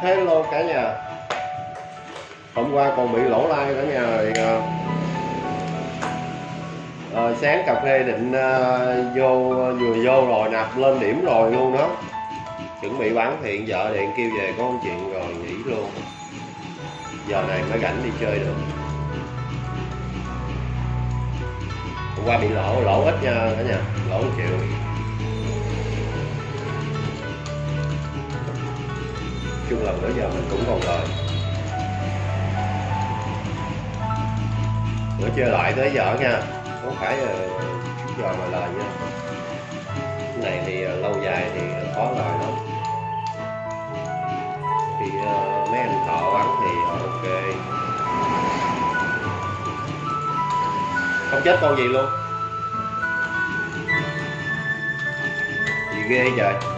Hello cả nhà. Hôm qua còn bị lỗ like cả nhà. Thì à, sáng cà phê định à, vô vừa vô rồi nạp lên điểm rồi luôn đó. Chuẩn bị bán thì vợ điện kêu về có một chuyện rồi nghỉ luôn. Giờ này mới rảnh đi chơi được. Hôm qua bị lỗ lỗ ít nha cả nhà lỗ một triệu. Chung lần bữa giờ mình cũng còn lời. Bữa chơi lại tới giờ nha, không phải ờ, là giờ mà lời nha. Cái này thì ờ, lâu dài thì khó lời lắm. Thì ờ, mấy anh thợ ăn thì ok. Không chết con gì luôn. Gì ghê trời